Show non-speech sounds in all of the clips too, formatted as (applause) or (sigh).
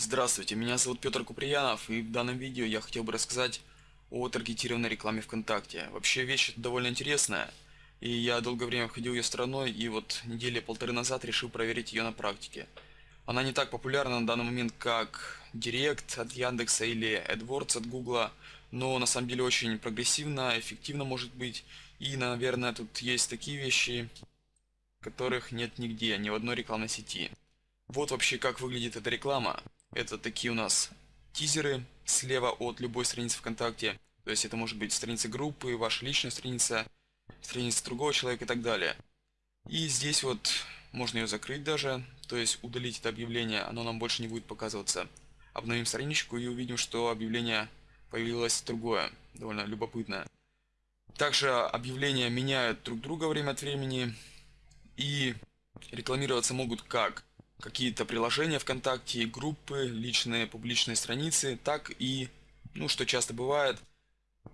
Здравствуйте, меня зовут Петр Куприянов, и в данном видео я хотел бы рассказать о таргетированной рекламе ВКонтакте. Вообще вещь довольно интересная, и я долгое время ходил ее стороной, и вот недели полторы назад решил проверить ее на практике. Она не так популярна на данный момент, как Директ от Яндекса или AdWords от Гугла, но на самом деле очень прогрессивно, эффективно может быть, и, наверное, тут есть такие вещи, которых нет нигде, ни в одной рекламной сети. Вот вообще как выглядит эта реклама. Это такие у нас тизеры слева от любой страницы ВКонтакте. То есть это может быть страница группы, ваша личная страница, страница другого человека и так далее. И здесь вот можно ее закрыть даже, то есть удалить это объявление, оно нам больше не будет показываться. Обновим страничку и увидим, что объявление появилось другое, довольно любопытное. Также объявления меняют друг друга время от времени и рекламироваться могут как какие-то приложения ВКонтакте, группы, личные публичные страницы, так и, ну что часто бывает,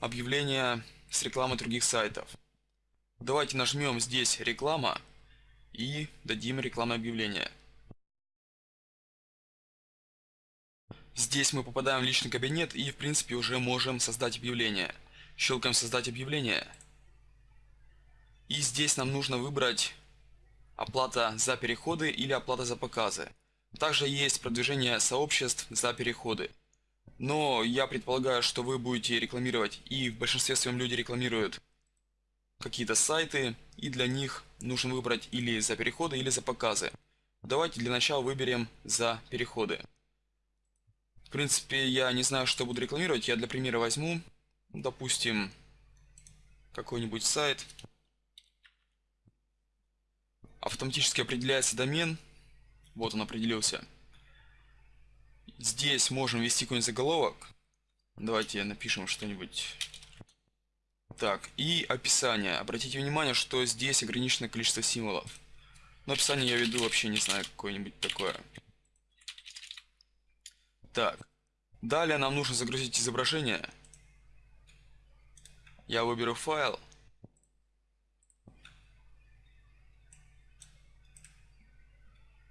объявления с рекламой других сайтов. Давайте нажмем здесь реклама и дадим рекламное объявление. Здесь мы попадаем в личный кабинет и в принципе уже можем создать объявление. Щелкаем создать объявление. И здесь нам нужно выбрать оплата за переходы или оплата за показы. Также есть продвижение сообществ за переходы. Но я предполагаю, что вы будете рекламировать, и в большинстве своем люди рекламируют какие-то сайты, и для них нужно выбрать или за переходы, или за показы. Давайте для начала выберем за переходы. В принципе, я не знаю, что буду рекламировать. Я для примера возьму, допустим, какой-нибудь сайт. Автоматически определяется домен. Вот он определился. Здесь можем ввести какой-нибудь заголовок. Давайте напишем что-нибудь. Так, и описание. Обратите внимание, что здесь ограниченное количество символов. Но описание я веду вообще не знаю какое-нибудь такое. Так. Далее нам нужно загрузить изображение. Я выберу файл.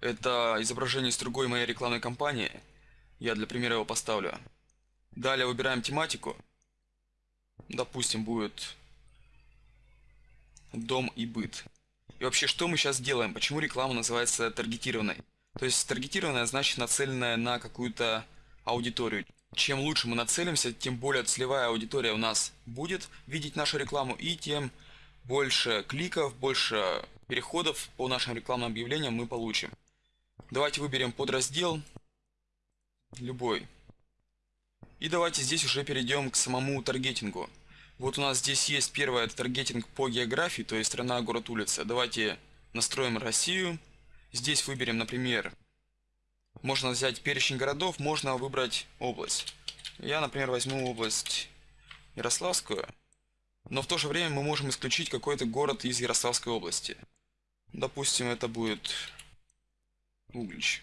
Это изображение с другой моей рекламной кампании. Я для примера его поставлю. Далее выбираем тематику. Допустим, будет дом и быт. И вообще, что мы сейчас делаем? Почему реклама называется таргетированной? То есть таргетированная значит нацеленная на какую-то аудиторию. Чем лучше мы нацелимся, тем более целевая аудитория у нас будет видеть нашу рекламу и тем больше кликов, больше переходов по нашим рекламным объявлениям мы получим. Давайте выберем подраздел, любой. И давайте здесь уже перейдем к самому таргетингу. Вот у нас здесь есть первое, это таргетинг по географии, то есть страна, город, улица. Давайте настроим Россию. Здесь выберем, например, можно взять перечень городов, можно выбрать область. Я, например, возьму область Ярославскую. Но в то же время мы можем исключить какой-то город из Ярославской области. Допустим, это будет Углич.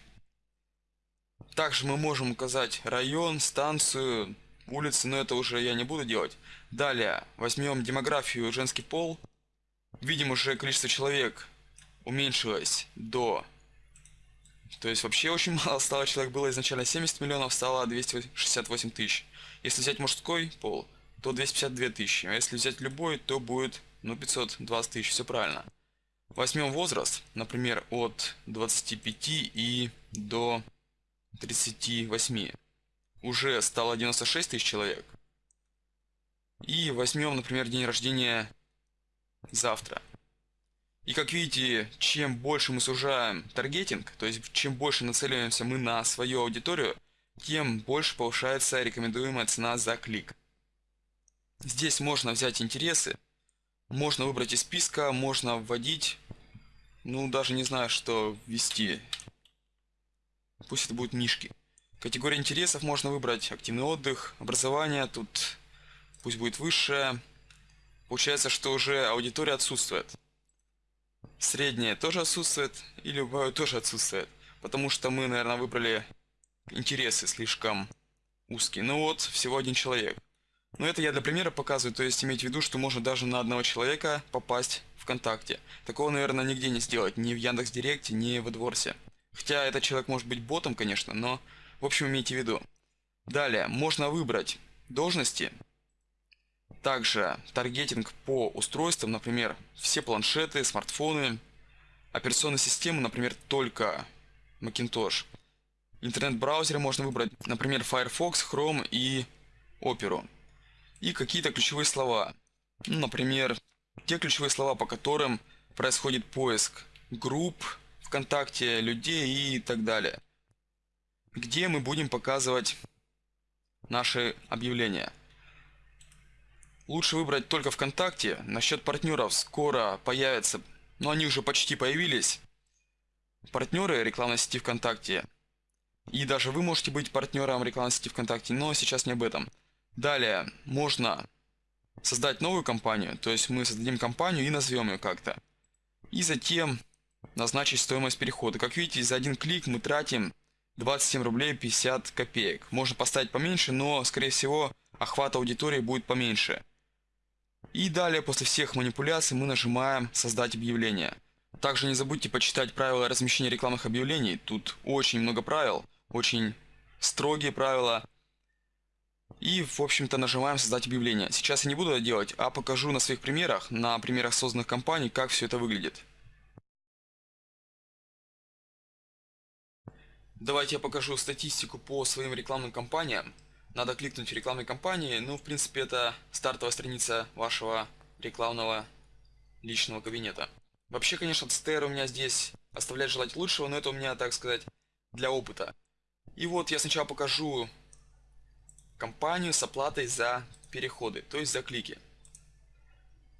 Также мы можем указать район, станцию, улицы, но это уже я не буду делать. Далее возьмем демографию женский пол. Видим уже количество человек уменьшилось до... То есть вообще очень (laughs) мало стало человек, было изначально 70 миллионов, стало 268 тысяч. Если взять мужской пол, то 252 тысячи. А если взять любой, то будет ну 520 тысяч, все правильно. Возьмем возраст, например, от 25 и до 38. Уже стало 96 тысяч человек. И возьмем, например, день рождения завтра. И как видите, чем больше мы сужаем таргетинг, то есть чем больше нацеливаемся мы на свою аудиторию, тем больше повышается рекомендуемая цена за клик. Здесь можно взять интересы, можно выбрать из списка, можно вводить ну, даже не знаю, что ввести. Пусть это будут мишки. Категория интересов можно выбрать. Активный отдых, образование. Тут пусть будет высшее. Получается, что уже аудитория отсутствует. Средняя тоже отсутствует. И любая тоже отсутствует. Потому что мы, наверное, выбрали интересы слишком узкие. Ну вот, всего один человек. Но это я для примера показываю, то есть иметь в виду, что можно даже на одного человека попасть ВКонтакте. Такого, наверное, нигде не сделать, ни в Яндекс Директе, ни в AdWords. Хотя этот человек может быть ботом, конечно, но В общем, имейте в виду. Далее, можно выбрать должности, также таргетинг по устройствам, например, все планшеты, смартфоны, операционные системы, например, только Macintosh. Интернет-браузеры можно выбрать, например, Firefox, Chrome и Opera. И какие-то ключевые слова. Ну, например, те ключевые слова, по которым происходит поиск групп ВКонтакте, людей и так далее. Где мы будем показывать наши объявления. Лучше выбрать только ВКонтакте. Насчет партнеров скоро появятся, но они уже почти появились. Партнеры рекламной сети ВКонтакте. И даже вы можете быть партнером рекламной сети ВКонтакте, но сейчас не об этом. Далее, можно создать новую компанию, то есть мы создадим компанию и назовем ее как-то. И затем назначить стоимость перехода. Как видите, за один клик мы тратим 27 рублей 50 копеек. Можно поставить поменьше, но, скорее всего, охват аудитории будет поменьше. И далее, после всех манипуляций, мы нажимаем «Создать объявление». Также не забудьте почитать правила размещения рекламных объявлений. Тут очень много правил, очень строгие правила. И, в общем-то, нажимаем «Создать объявление». Сейчас я не буду это делать, а покажу на своих примерах, на примерах созданных компаний, как все это выглядит. Давайте я покажу статистику по своим рекламным кампаниям надо кликнуть в рекламной кампании. Ну, в принципе, это стартовая страница вашего рекламного личного кабинета. Вообще, конечно, ЦТР у меня здесь оставляет желать лучшего, но это у меня, так сказать, для опыта. И вот я сначала покажу компанию с оплатой за переходы, то есть за клики.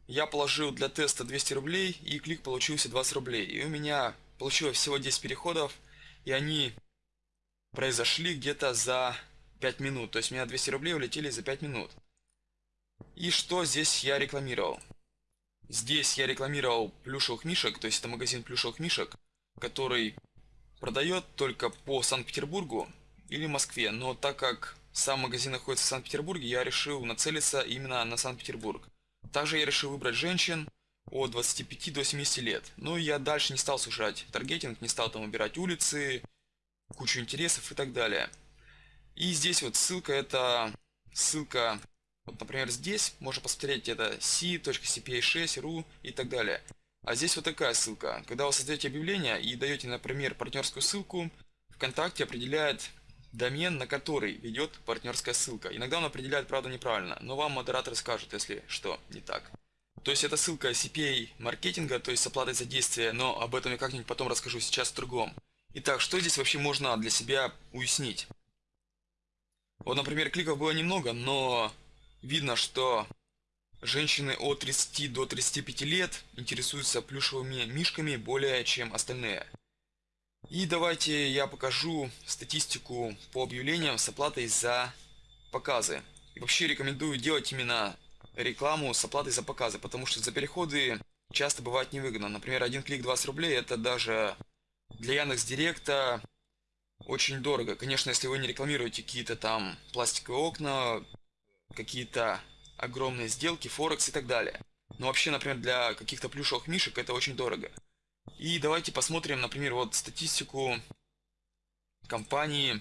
Я положил для теста 200 рублей, и клик получился 20 рублей. И у меня получилось всего 10 переходов, и они произошли где-то за 5 минут. То есть у меня 200 рублей улетели за 5 минут. И что здесь я рекламировал? Здесь я рекламировал плюшевых мишек, то есть это магазин плюшевых мишек, который продает только по Санкт-Петербургу или Москве. Но так как сам магазин находится в Санкт-Петербурге, я решил нацелиться именно на Санкт-Петербург. Также я решил выбрать женщин от 25 до 70 лет. Но я дальше не стал сужать таргетинг, не стал там убирать улицы, кучу интересов и так далее. И здесь вот ссылка, это ссылка, вот, например, здесь можно посмотреть, это c.cpa6.ru и так далее. А здесь вот такая ссылка. Когда вы создаете объявление и даете, например, партнерскую ссылку, ВКонтакте определяет домен, на который ведет партнерская ссылка. Иногда он определяет, правда, неправильно, но вам модератор скажет, если что не так. То есть это ссылка CPA маркетинга, то есть с оплатой за действие, но об этом я как-нибудь потом расскажу сейчас в другом. Итак, что здесь вообще можно для себя уяснить? Вот, например, кликов было немного, но видно, что женщины от 30 до 35 лет интересуются плюшевыми мишками более чем остальные. И давайте я покажу статистику по объявлениям с оплатой за показы. И вообще рекомендую делать именно рекламу с оплатой за показы, потому что за переходы часто бывает невыгодно. Например, один клик 20 рублей, это даже для Яндекс Директа очень дорого. Конечно, если вы не рекламируете какие-то там пластиковые окна, какие-то огромные сделки, форекс и так далее. Но вообще, например, для каких-то плюшевых мишек это очень дорого. И давайте посмотрим, например, вот статистику компании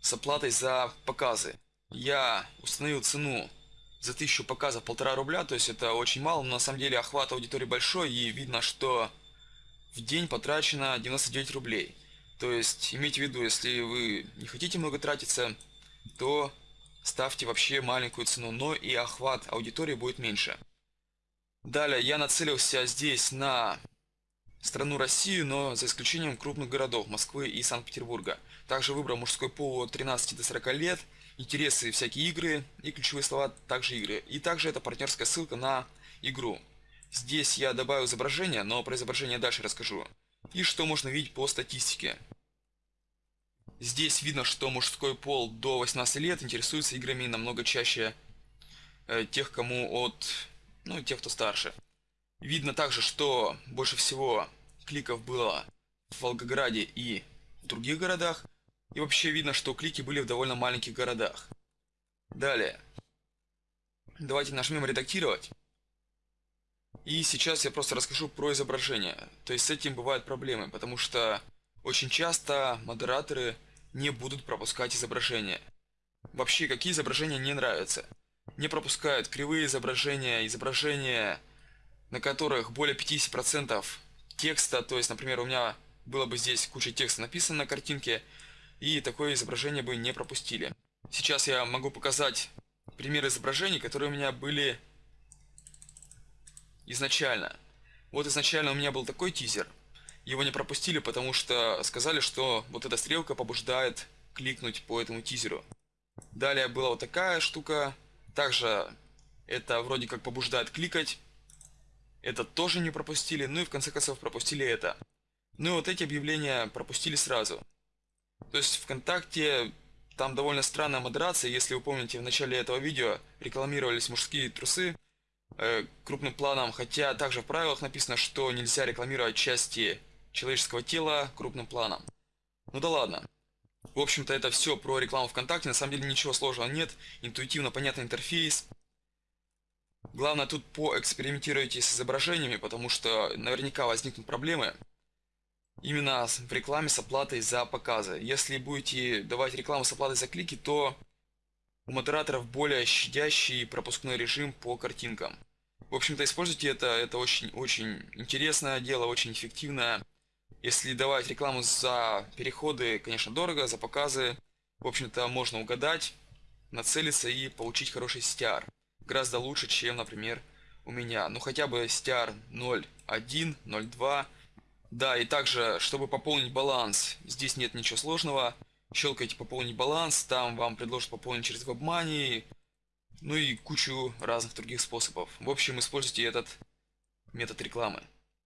с оплатой за показы. Я установил цену за 1000 показов полтора рубля, то есть это очень мало, но на самом деле охват аудитории большой и видно, что в день потрачено 99 рублей. То есть, имейте в виду, если вы не хотите много тратиться, то ставьте вообще маленькую цену, но и охват аудитории будет меньше. Далее, я нацелился здесь на страну Россию, но за исключением крупных городов Москвы и Санкт-Петербурга. Также выбрал мужской пол от 13 до 40 лет, интересы всякие игры и ключевые слова также игры. И также это партнерская ссылка на игру. Здесь я добавил изображение, но про изображение дальше расскажу. И что можно видеть по статистике. Здесь видно, что мужской пол до 18 лет интересуется играми намного чаще э, тех, кому от... ну, тех, кто старше. Видно также, что больше всего кликов было в Волгограде и в других городах. И вообще видно, что клики были в довольно маленьких городах. Далее. Давайте нажмем редактировать. И сейчас я просто расскажу про изображение. То есть с этим бывают проблемы, потому что очень часто модераторы не будут пропускать изображения. Вообще, какие изображения не нравятся? Не пропускают кривые изображения, изображения, на которых более 50% текста, то есть, например, у меня было бы здесь куча текста написано на картинке, и такое изображение бы не пропустили. Сейчас я могу показать пример изображений, которые у меня были изначально. Вот изначально у меня был такой тизер. Его не пропустили, потому что сказали, что вот эта стрелка побуждает кликнуть по этому тизеру. Далее была вот такая штука. Также это вроде как побуждает кликать. Это тоже не пропустили. Ну и в конце концов пропустили это. Ну и вот эти объявления пропустили сразу. То есть ВКонтакте там довольно странная модерация. Если вы помните, в начале этого видео рекламировались мужские трусы э, крупным планом. Хотя также в правилах написано, что нельзя рекламировать части человеческого тела крупным планом. Ну да ладно. В общем-то, это все про рекламу ВКонтакте. На самом деле ничего сложного нет. Интуитивно понятный интерфейс. Главное, тут поэкспериментируйте с изображениями, потому что наверняка возникнут проблемы. Именно в рекламе с оплатой за показы. Если будете давать рекламу с оплатой за клики, то у модераторов более щадящий пропускной режим по картинкам. В общем-то, используйте это, это очень-очень интересное дело, очень эффективное. Если давать рекламу за переходы, конечно, дорого, за показы, в общем-то, можно угадать, нацелиться и получить хороший STR. Гораздо лучше, чем, например, у меня. Ну, хотя бы STR 0.1, 0.2. Да, и также, чтобы пополнить баланс, здесь нет ничего сложного. Щелкайте «Пополнить баланс», там вам предложат пополнить через WebMoney, ну и кучу разных других способов. В общем, используйте этот метод рекламы.